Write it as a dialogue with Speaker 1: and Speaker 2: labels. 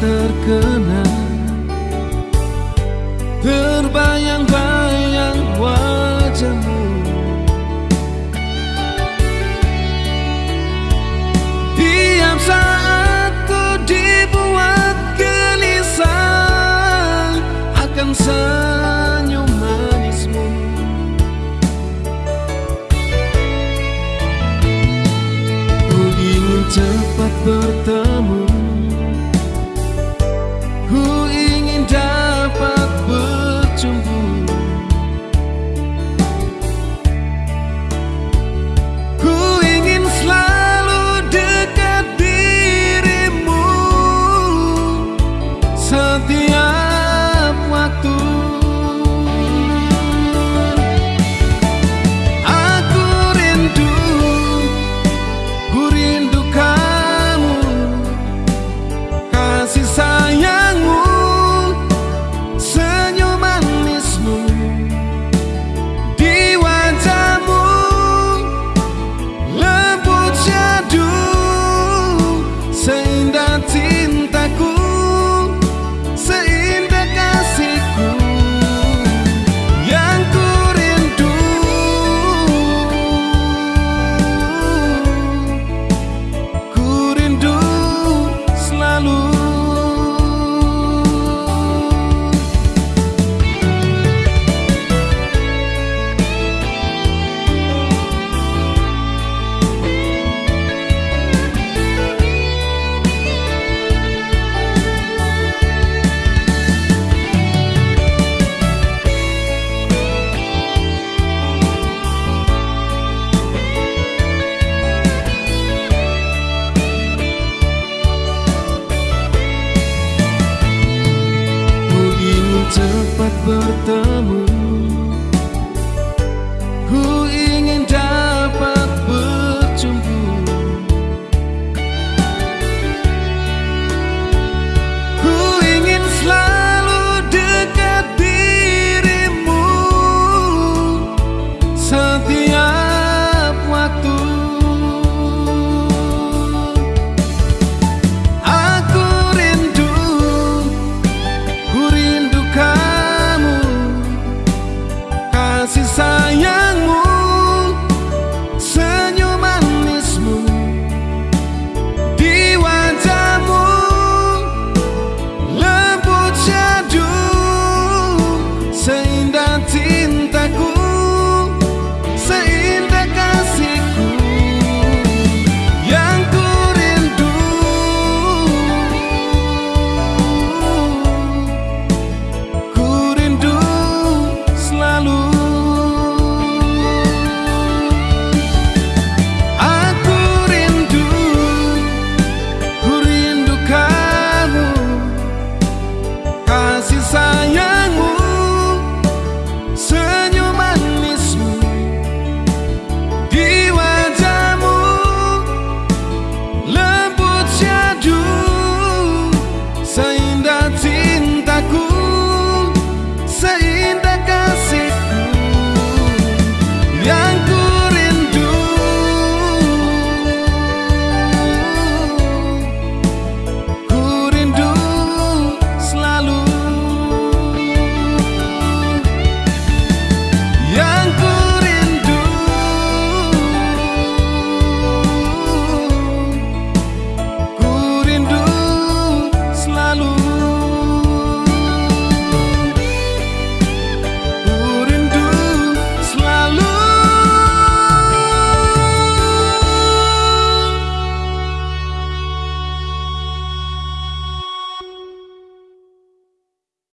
Speaker 1: terkena. Terbayang-bayang wajahmu. Tiap saat ku dibuat gelisah Akan senyum manismu. Ku ingin cepat